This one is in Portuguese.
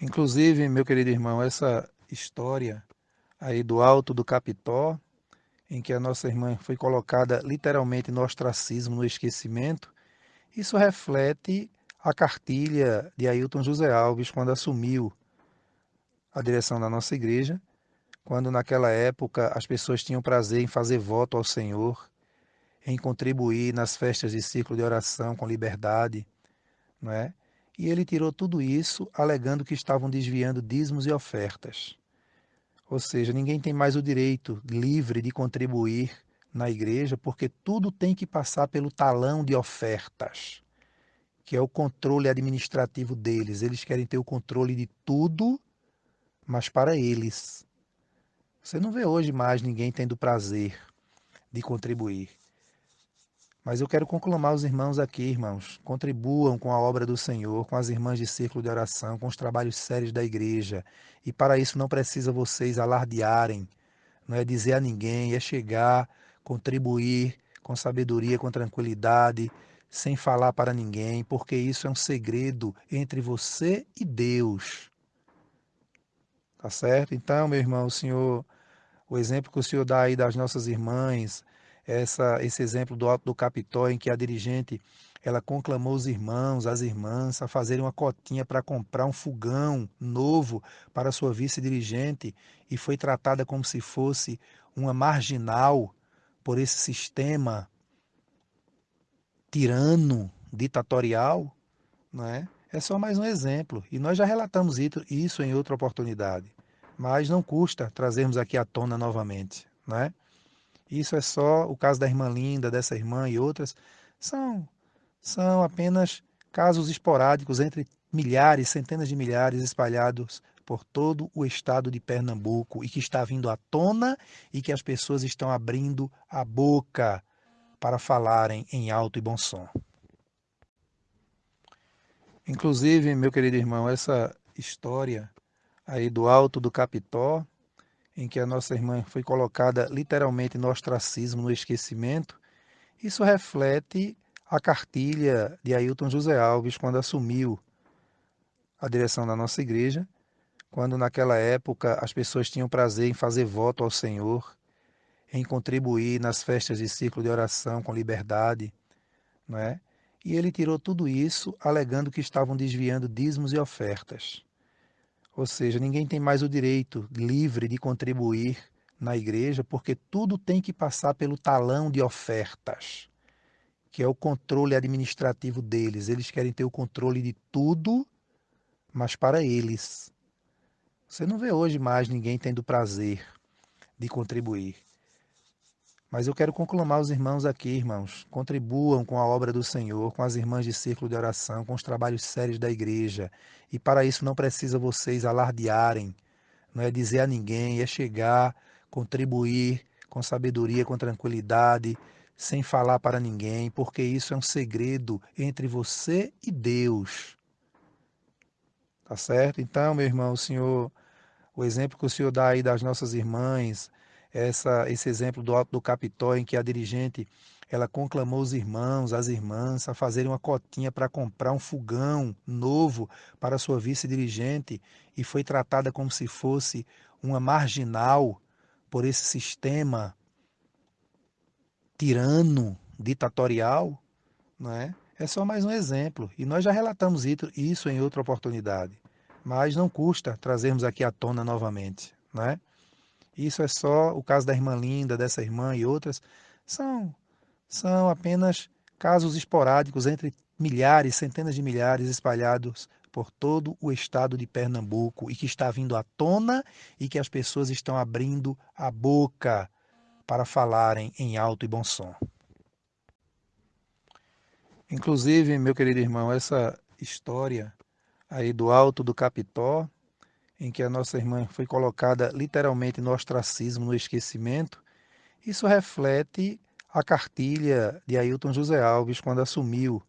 Inclusive, meu querido irmão, essa história aí do alto do Capitó, em que a nossa irmã foi colocada literalmente no ostracismo, no esquecimento, isso reflete a cartilha de Ailton José Alves quando assumiu a direção da nossa igreja, quando naquela época as pessoas tinham prazer em fazer voto ao Senhor, em contribuir nas festas de ciclo de oração com liberdade, não é? E ele tirou tudo isso alegando que estavam desviando dízimos e ofertas. Ou seja, ninguém tem mais o direito livre de contribuir na igreja, porque tudo tem que passar pelo talão de ofertas, que é o controle administrativo deles. Eles querem ter o controle de tudo, mas para eles. Você não vê hoje mais ninguém tendo prazer de contribuir. Mas eu quero conclamar os irmãos aqui, irmãos. Contribuam com a obra do Senhor, com as irmãs de círculo de oração, com os trabalhos sérios da igreja. E para isso não precisa vocês alardearem, não é dizer a ninguém, é chegar, contribuir com sabedoria, com tranquilidade, sem falar para ninguém, porque isso é um segredo entre você e Deus. Tá certo? Então, meu irmão, o senhor, o exemplo que o senhor dá aí das nossas irmãs, essa, esse exemplo do Alto do Capitó, em que a dirigente ela conclamou os irmãos, as irmãs, a fazerem uma cotinha para comprar um fogão novo para sua vice-dirigente e foi tratada como se fosse uma marginal por esse sistema tirano, ditatorial, não é? É só mais um exemplo. E nós já relatamos isso em outra oportunidade. Mas não custa trazermos aqui à tona novamente, não é? Isso é só o caso da irmã Linda, dessa irmã e outras. São, são apenas casos esporádicos entre milhares, centenas de milhares espalhados por todo o estado de Pernambuco e que está vindo à tona e que as pessoas estão abrindo a boca para falarem em alto e bom som. Inclusive, meu querido irmão, essa história aí do alto do Capitó, em que a nossa irmã foi colocada literalmente no ostracismo, no esquecimento, isso reflete a cartilha de Ailton José Alves quando assumiu a direção da nossa igreja, quando naquela época as pessoas tinham prazer em fazer voto ao Senhor, em contribuir nas festas de ciclo de oração com liberdade, não é? E ele tirou tudo isso alegando que estavam desviando dízimos e ofertas. Ou seja, ninguém tem mais o direito livre de contribuir na igreja, porque tudo tem que passar pelo talão de ofertas, que é o controle administrativo deles. Eles querem ter o controle de tudo, mas para eles. Você não vê hoje mais ninguém tendo prazer de contribuir. Mas eu quero conclamar os irmãos aqui, irmãos. Contribuam com a obra do Senhor, com as irmãs de círculo de oração, com os trabalhos sérios da igreja. E para isso não precisa vocês alardearem, não é dizer a ninguém, é chegar, contribuir com sabedoria, com tranquilidade, sem falar para ninguém, porque isso é um segredo entre você e Deus. Tá certo? Então, meu irmão, o senhor, o exemplo que o senhor dá aí das nossas irmãs, essa, esse exemplo do Alto do em que a dirigente ela conclamou os irmãos, as irmãs, a fazerem uma cotinha para comprar um fogão novo para sua vice-dirigente e foi tratada como se fosse uma marginal por esse sistema tirano, ditatorial, não é? É só mais um exemplo. E nós já relatamos isso em outra oportunidade. Mas não custa trazermos aqui à tona novamente, não é? Isso é só o caso da irmã Linda, dessa irmã e outras. São, são apenas casos esporádicos entre milhares, centenas de milhares espalhados por todo o estado de Pernambuco e que está vindo à tona e que as pessoas estão abrindo a boca para falarem em alto e bom som. Inclusive, meu querido irmão, essa história aí do alto do Capitó, em que a nossa irmã foi colocada literalmente no ostracismo, no esquecimento, isso reflete a cartilha de Ailton José Alves quando assumiu